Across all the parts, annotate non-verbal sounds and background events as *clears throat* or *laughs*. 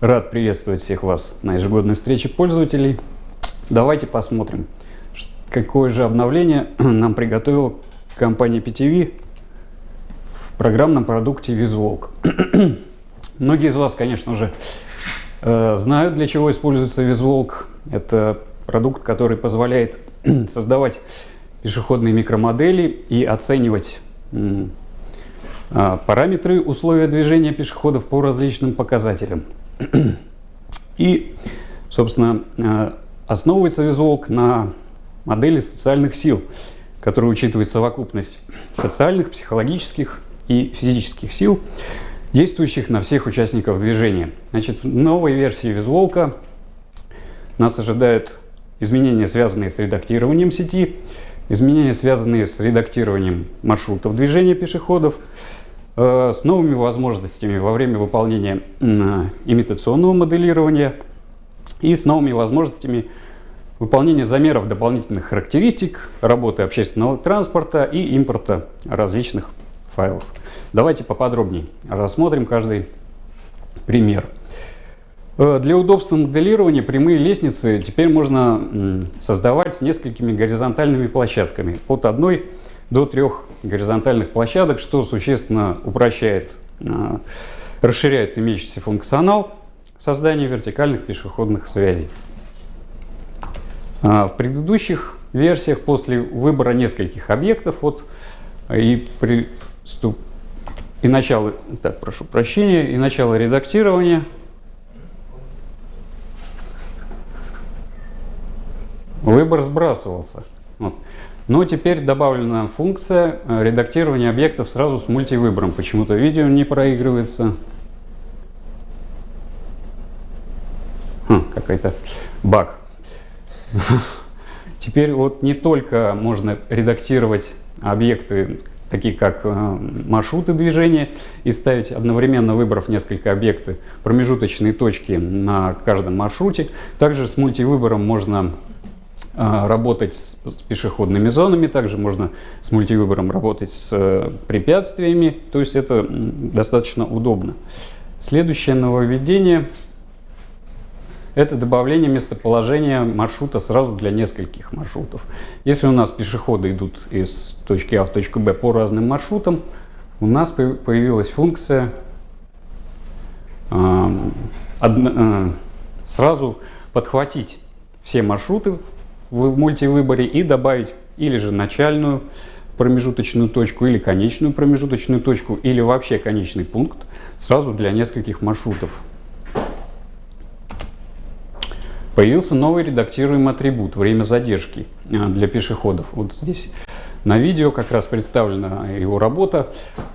Рад приветствовать всех вас на ежегодной встрече пользователей. Давайте посмотрим, какое же обновление *clears throat* нам приготовила компания PTV в программном продукте VisualK. *clears throat* Многие из вас, конечно же, э, знают, для чего используется VisualK. Это продукт, который позволяет *clears throat* создавать пешеходные микромодели и оценивать а, параметры условия движения пешеходов по различным показателям. И, собственно, а, основывается визуалк на модели социальных сил, которая учитывает совокупность социальных, психологических и физических сил, действующих на всех участников движения. Значит, в новой версии визуалка нас ожидают изменения, связанные с редактированием сети, изменения, связанные с редактированием маршрутов движения пешеходов, Э, с новыми возможностями во время выполнения имитационного моделирования и с новыми возможностями выполнения замеров дополнительных характеристик, работы общественного транспорта и импорта различных файлов. Давайте поподробнее рассмотрим каждый пример. Э, для удобства моделирования прямые лестницы теперь можно создавать с несколькими горизонтальными площадками от одной до трех горизонтальных площадок, что существенно упрощает, а, расширяет имеющийся функционал создания вертикальных пешеходных связей. А, в предыдущих версиях после выбора нескольких объектов вот, и, приступ, и начала, так, прошу прощения, и начало редактирования выбор сбрасывался. Вот. Но теперь добавлена функция э, редактирования объектов сразу с мультивыбором. Почему-то видео не проигрывается. Хм, Какой-то баг. *laughs* Теперь вот не только можно редактировать объекты, такие как э, маршруты движения, и ставить одновременно, выбрав несколько объектов, промежуточные точки на каждом маршруте. Также с мультивыбором можно работать с пешеходными зонами, также можно с мультивыбором работать с э, препятствиями, то есть это достаточно удобно. Следующее нововведение – это добавление местоположения маршрута сразу для нескольких маршрутов. Если у нас пешеходы идут из точки А в точку Б по разным маршрутам, у нас появилась функция э, э, сразу подхватить все маршруты в мультивыборе и добавить или же начальную промежуточную точку, или конечную промежуточную точку, или вообще конечный пункт сразу для нескольких маршрутов. Появился новый редактируемый атрибут «Время задержки» а, для пешеходов. Вот здесь на видео как раз представлена его работа.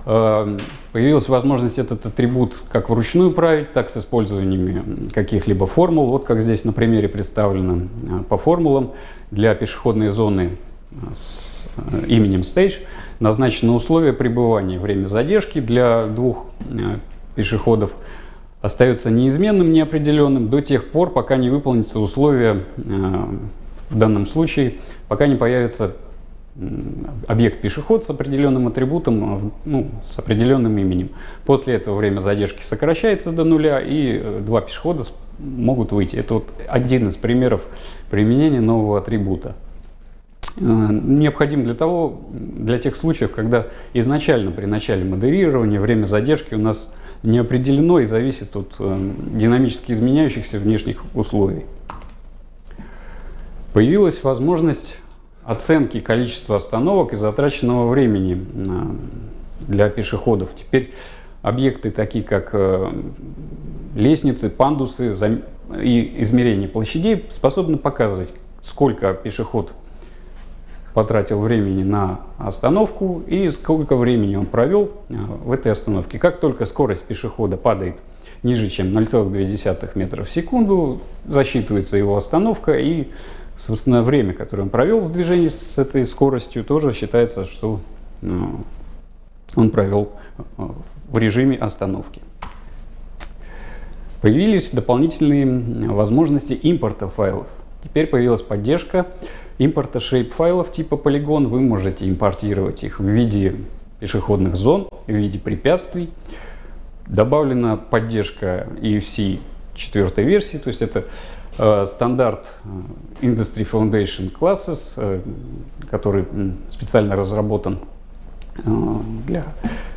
Э, появилась возможность этот атрибут как вручную править, так с использованием каких-либо формул. Вот как здесь на примере представлено э, по формулам. Для пешеходной зоны с э, именем Stage назначено условие пребывания. Время задержки для двух пешеходов остается неизменным, неопределенным до тех пор, пока не выполнится условие в данном случае, пока не появится объект пешеход с определенным атрибутом, ну, с определенным именем. После этого время задержки сокращается до нуля, и э, два пешехода могут выйти. Это вот один из примеров применения нового атрибута. Э, необходим для того, для тех случаев, когда изначально при начале модерирования время задержки у нас не определено и зависит от э, динамически изменяющихся внешних условий. Появилась возможность оценки количества остановок и затраченного времени для пешеходов. Теперь объекты такие как э, лестницы, пандусы и измерение площадей способны показывать, сколько пешеход потратил времени на остановку и сколько времени он провел э, в этой остановке. Как только скорость пешехода падает ниже, чем 0,2 метра в секунду, засчитывается его остановка и Собственно, время, которое он провел в движении с этой скоростью, тоже считается, что ну, он провел э, в режиме остановки. Появились дополнительные возможности импорта файлов. Теперь появилась поддержка импорта shape файлов типа полигон. Вы можете импортировать их в виде пешеходных зон, в виде препятствий. Добавлена поддержка EFC четвертой версии, то есть это э, стандарт э, Industry Foundation Classes, э, который специально разработан э, для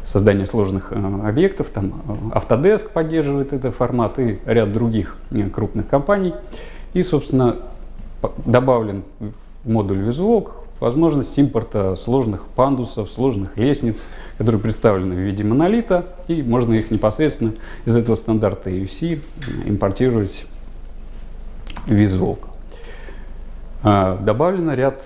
создания сложных э, объектов. Там э, Autodesk поддерживает этот формат и ряд других э, крупных компаний. И, собственно, добавлен в модуль VisuWalk возможность импорта сложных пандусов, сложных лестниц, которые представлены в виде монолита, и можно их непосредственно из этого стандарта EFC импортировать в VisuWalk. А, добавлено ряд,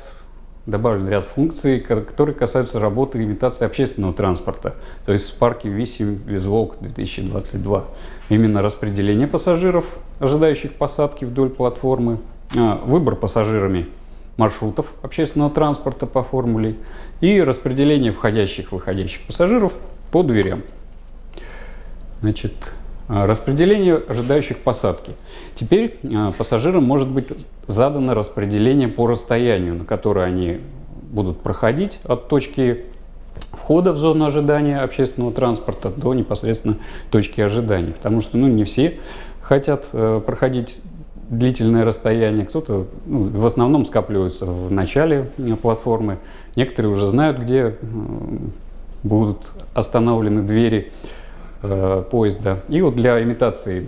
добавлен ряд функций, которые касаются работы и имитации общественного транспорта, то есть в парке Висим VisuWalk 2022. Именно распределение пассажиров, ожидающих посадки вдоль платформы, а, выбор пассажирами маршрутов общественного транспорта по формуле и распределение входящих и выходящих пассажиров по дверям. Значит, распределение ожидающих посадки. Теперь а, пассажирам может быть задано распределение по расстоянию, на которое они будут проходить от точки входа в зону ожидания общественного транспорта до непосредственно точки ожидания. Потому что ну, не все хотят э, проходить длительное расстояние, кто-то ну, в основном скапливаются в начале э, платформы, некоторые уже знают, где э, будут остановлены двери э, поезда. И вот для имитации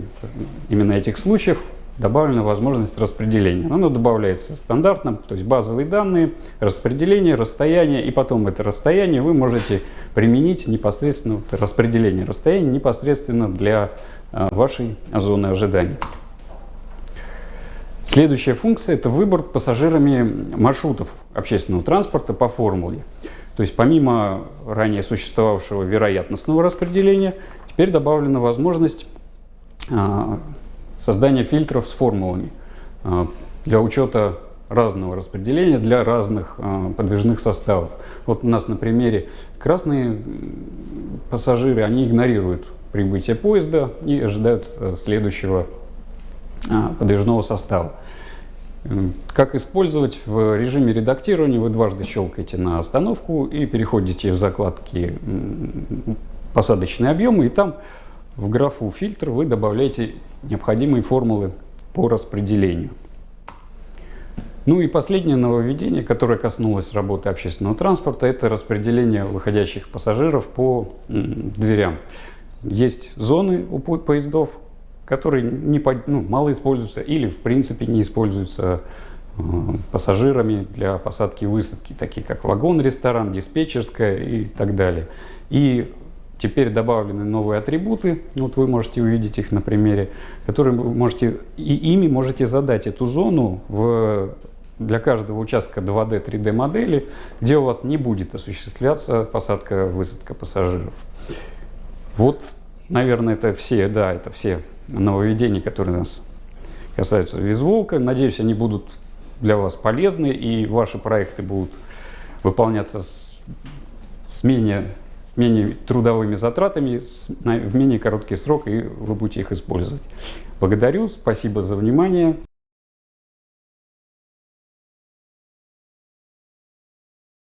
именно этих случаев добавлена возможность распределения. Оно добавляется стандартно, то есть базовые данные, распределение, расстояние, и потом это расстояние вы можете применить непосредственно, вот, распределение расстояния непосредственно для вашей зоны ожидания. Следующая функция – это выбор пассажирами маршрутов общественного транспорта по формуле. То есть помимо ранее существовавшего вероятностного распределения, теперь добавлена возможность а, создания фильтров с формулами а, для учета разного распределения для разных а, подвижных составов. Вот у нас на примере красные пассажиры, они игнорируют прибытие поезда и ожидают э, следующего подвижного состава. Как использовать в режиме редактирования? Вы дважды щелкаете на остановку и переходите в закладки посадочные объемы, и там в графу фильтр вы добавляете необходимые формулы по распределению. Ну и последнее нововведение, которое коснулось работы общественного транспорта, это распределение выходящих пассажиров по дверям. Есть зоны у поездов, которые не, ну, мало используются или в принципе не используются э, пассажирами для посадки и высадки, такие как вагон, ресторан, диспетчерская и так далее. И теперь добавлены новые атрибуты, вот вы можете увидеть их на примере, которые вы можете, и ими можете задать эту зону в, для каждого участка 2D, 3D модели, где у вас не будет осуществляться посадка-высадка пассажиров. Вот, наверное, это все, да, это все нововведений, которые нас касаются визволка. Надеюсь, они будут для вас полезны и ваши проекты будут выполняться с, с, менее, менее трудовыми затратами, в менее короткий срок, и вы будете их использовать. Благодарю, спасибо за внимание.